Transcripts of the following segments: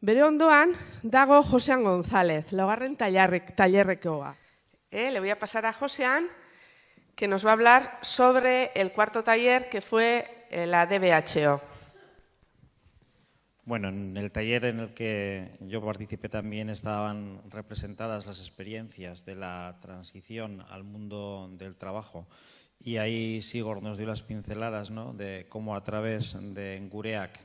Bere ondoan dago Josean González, laugarren tallerrekoa. Eh, le voy a pasar a Josean, que nos va a hablar sobre el cuarto taller que fue eh, la DBHO. Bueno, en el taller en el que yo participé también estaban representadas las experiencias de la transición al mundo del trabajo y ahí Sigor nos dio las pinceladas ¿no? de cómo a través de Ngureak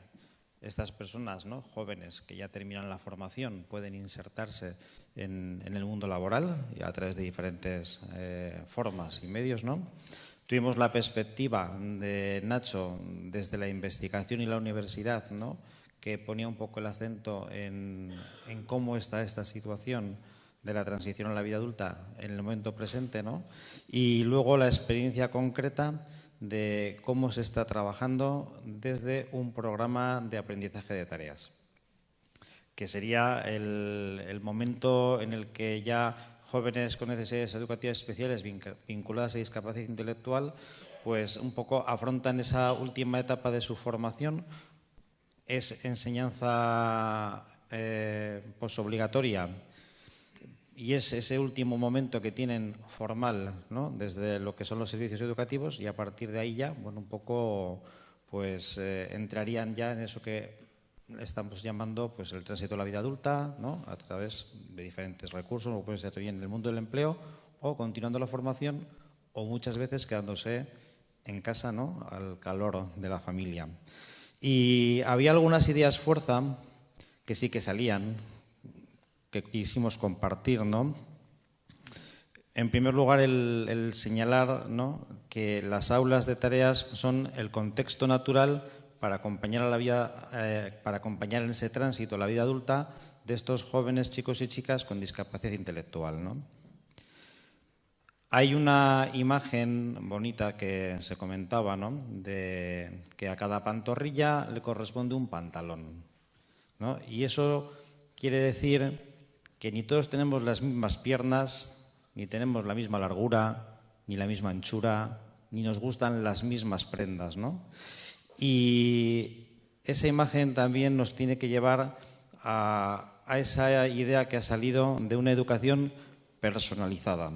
estas personas ¿no? jóvenes que ya terminan la formación pueden insertarse en, el mundo laboral a través de diferentes eh, formas y medios. ¿no? Tuvimos la perspectiva de Nacho desde la investigación y la universidad, ¿no? que ponía un poco el acento en, en cómo está esta situación de la transición a la vida adulta en el momento presente, ¿no? Y luego la experiencia concreta de cómo se está trabajando desde un programa de aprendizaje de tareas, que sería el, momento en el que ya jóvenes con necesidades educativas especiales vinculadas a discapacidad intelectual, pues un poco afrontan esa última etapa de su formación. Es enseñanza eh, posobligatoria y es ese último momento que tienen formal, ¿no? desde lo que son los servicios educativos y a partir de ahí ya, bueno, un poco, pues eh, entrarían ya en eso que estamos llamando pues el tránsito a la vida adulta, ¿no? a través de diferentes recursos, puede ser bien en el mundo del empleo o continuando la formación o muchas veces quedándose en casa, ¿no? al calor de la familia. Y había algunas ideas fuerza que sí que salían, que quisimos compartir, ¿no? En primer lugar, el, señalar que las aulas de tareas son el contexto natural para acompañar, a la vida, eh, para acompañar en ese tránsito a la vida adulta de estos jóvenes chicos y chicas con discapacidad intelectual. ¿no? Hay una imagen bonita que se comentaba, ¿no? de que a cada pantorrilla le corresponde un pantalón. ¿no? Y eso quiere decir que ni todos tenemos las mismas piernas, ni tenemos la misma largura, ni la misma anchura, ni nos gustan las mismas prendas, ¿no? Y esa imagen también nos tiene que llevar a, esa idea que ha salido de una educación personalizada,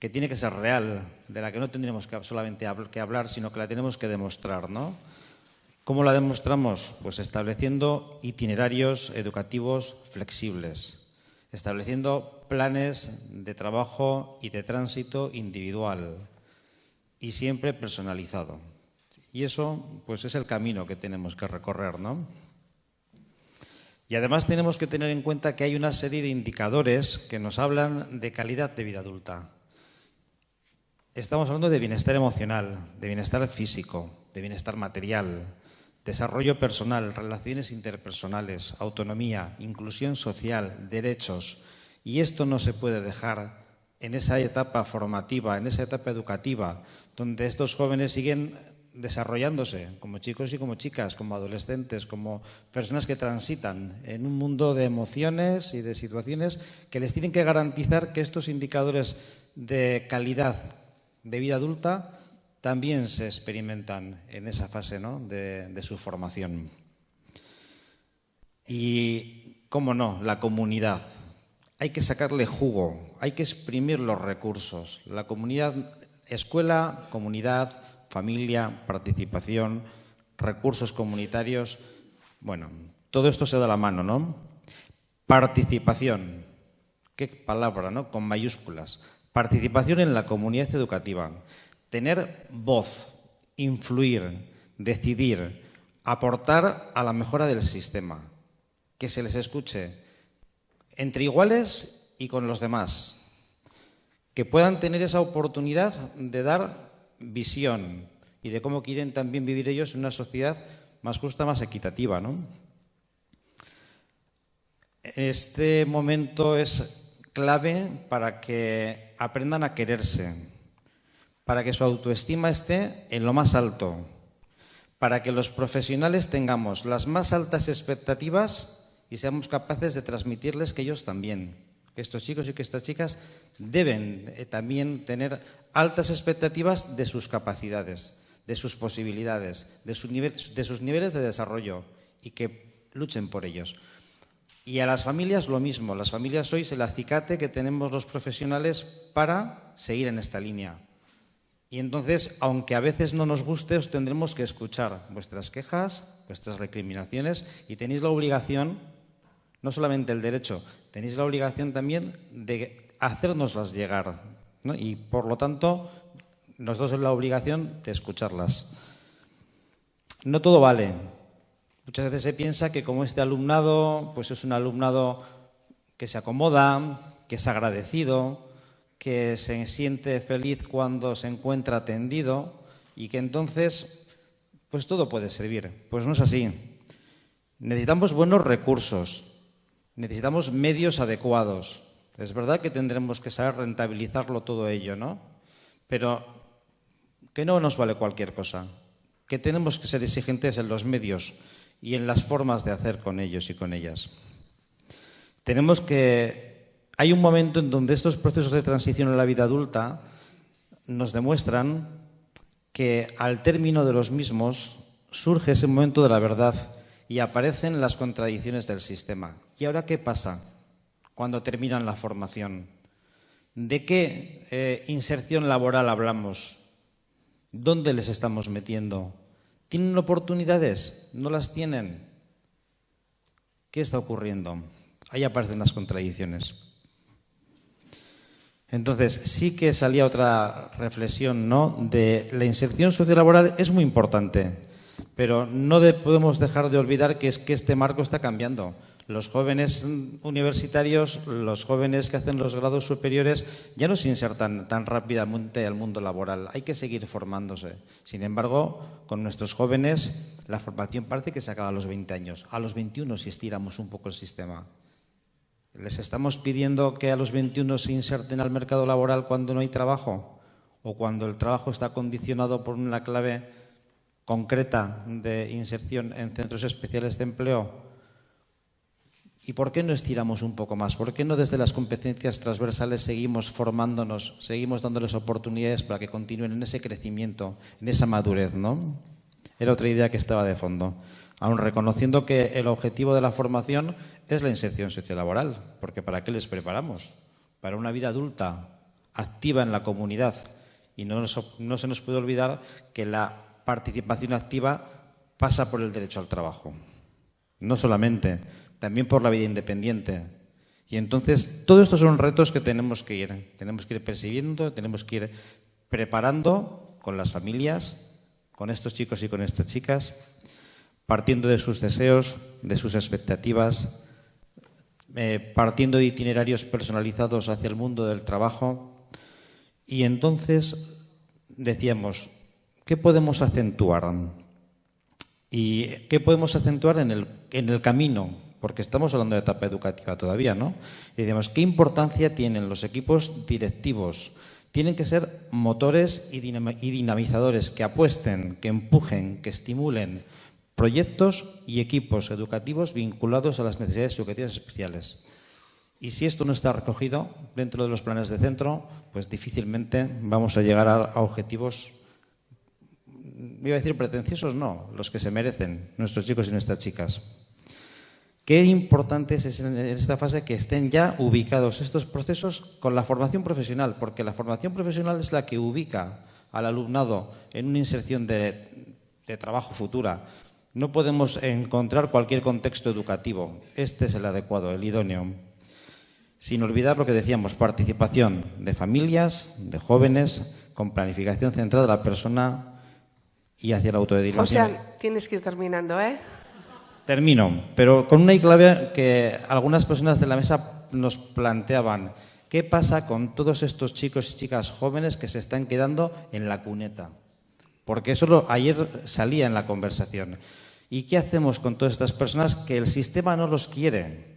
que tiene que ser real, de la que no tendríamos que solamente que hablar, sino que la tenemos que demostrar, ¿no? ¿Cómo la demostramos? Pues estableciendo itinerarios educativos flexibles, estableciendo planes de trabajo y de tránsito individual y siempre personalizado. Y eso pues es el camino que tenemos que recorrer, ¿no? Y además tenemos que tener en cuenta que hay una serie de indicadores que nos hablan de calidad de vida adulta. Estamos hablando de bienestar emocional, de bienestar físico, de bienestar material, desarrollo personal, relaciones interpersonales, autonomía, inclusión social, derechos. Y esto no se puede dejar en esa etapa formativa, en esa etapa educativa, donde estos jóvenes siguen desarrollándose como chicos y como chicas, como adolescentes, como personas que transitan en un mundo de emociones y de situaciones que les tienen que garantizar que estos indicadores de calidad de vida adulta también se experimentan en esa fase de, su formación. Y, cómo no, la comunidad. Hay que sacarle jugo, hay que exprimir los recursos. La comunidad, escuela, comunidad, familia, participación, recursos comunitarios. Bueno, todo esto se da la mano, ¿no? Participación. Qué palabra, ¿no? Con mayúsculas. Participación en la comunidad educativa tener voz, influir, decidir, aportar a la mejora del sistema, que se les escuche entre iguales y con los demás, que puedan tener esa oportunidad de dar visión y de cómo quieren también vivir ellos en una sociedad más justa, más equitativa. Este momento es clave para que aprendan a quererse, para que su autoestima esté en lo más alto, para que los profesionales tengamos las más altas expectativas y seamos capaces de transmitirles que ellos también, que estos chicos y que estas chicas deben eh, también tener altas expectativas de sus capacidades, de sus posibilidades, de, sus niveles de desarrollo y que luchen por ellos. Y a las familias lo mismo. Las familias sois el acicate que tenemos los profesionales para seguir en esta línea. Y entonces, aunque a veces no nos guste, os tendremos que escuchar vuestras quejas, vuestras recriminaciones y tenéis la obligación, no solamente el derecho, tenéis la obligación también de hacérnoslas llegar. Y por lo tanto, nosotros tenemos la obligación de escucharlas. No todo vale. Muchas veces se piensa que como este alumnado, pues es un alumnado que se acomoda, que es agradecido, que se siente feliz cuando se encuentra atendido y que entonces, pues todo puede servir. Pues no es así. Necesitamos buenos recursos, necesitamos medios adecuados. Es verdad que tendremos que saber rentabilizarlo todo ello, ¿no? Pero que no nos vale cualquier cosa, que tenemos que ser exigentes en los medios y en las formas de hacer con ellos y con ellas. Tenemos que... Hay un momento en donde estos procesos de transición a la vida adulta nos demuestran que al término de los mismos surge ese momento de la verdad y aparecen las contradicciones del sistema. ¿Y ahora qué pasa cuando terminan la formación? ¿De qué eh, inserción laboral hablamos? ¿Dónde les estamos metiendo? ¿Tienen oportunidades? ¿No las tienen? ¿Qué está ocurriendo? Ahí aparecen las contradicciones. Entonces, sí que salía otra reflexión, ¿no? De la inserción sociolaboral es muy importante, pero no podemos dejar de olvidar que es que este marco está cambiando. Los jóvenes universitarios, los jóvenes que hacen los grados superiores, ya no se insertan tan rápidamente al mundo laboral. Hay que seguir formándose. Sin embargo, con nuestros jóvenes, la formación parece que se acaba a los 20 años. A los 21 si estiramos un poco el sistema. ¿Les estamos pidiendo que a los 21 se inserten al mercado laboral cuando no hay trabajo? ¿O cuando el trabajo está condicionado por una clave concreta de inserción en centros especiales de empleo? ¿Y por qué no estiramos un poco más? ¿Por qué no desde las competencias transversales seguimos formándonos, seguimos dándoles oportunidades para que continúen en ese crecimiento, en esa madurez? ¿no? Era otra idea que estaba de fondo. Aún reconociendo que el objetivo de la formación es la inserción sociolaboral, porque ¿para qué les preparamos? Para una vida adulta, activa en la comunidad. Y no, se nos puede olvidar que la participación activa pasa por el derecho al trabajo. No solamente también por la vida independiente. Y entonces, todos estos son retos que tenemos que ir, tenemos que ir percibiendo, tenemos que ir preparando con las familias, con estos chicos y con estas chicas, partiendo de sus deseos, de sus expectativas, eh, partiendo de itinerarios personalizados hacia el mundo del trabajo. Y entonces decíamos, ¿qué podemos acentuar? ¿Y qué podemos acentuar en el, en el camino porque estamos hablando de etapa educativa todavía, ¿no? Y decimos, ¿qué importancia tienen los equipos directivos? Tienen que ser motores y dinamizadores que apuesten, que empujen, que estimulen proyectos y equipos educativos vinculados a las necesidades educativas especiales. Y si esto no está recogido dentro de los planes de centro, pues difícilmente vamos a llegar a, objetivos, iba a decir pretenciosos, no, los que se merecen nuestros chicos y nuestras chicas. Qué importante es en esta fase que estén ya ubicados estos procesos con la formación profesional, porque la formación profesional es la que ubica al alumnado en una inserción de, trabajo futura. No podemos encontrar cualquier contexto educativo. Este es el adecuado, el idóneo. Sin olvidar lo que decíamos, participación de familias, de jóvenes, con planificación centrada de la persona y hacia la autodirigencia. José, tienes que ir terminando, ¿eh? Termino, pero con una clave que algunas personas de la mesa nos planteaban. ¿Qué pasa con todos estos chicos y chicas jóvenes que se están quedando en la cuneta? Porque eso ayer salía en la conversación. ¿Y qué hacemos con todas estas personas que el sistema no los quiere?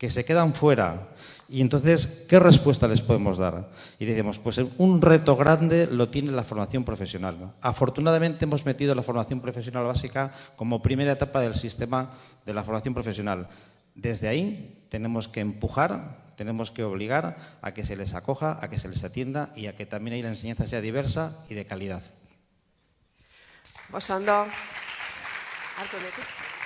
que se quedan fuera. Y entonces, ¿qué respuesta les podemos dar? Y decimos, pues un reto grande lo tiene la formación profesional. Afortunadamente hemos metido la formación profesional básica como primera etapa del sistema de la formación profesional. Desde ahí tenemos que empujar, tenemos que obligar a que se les acoja, a que se les atienda y a que también ahí la enseñanza sea diversa y de calidad. Osando.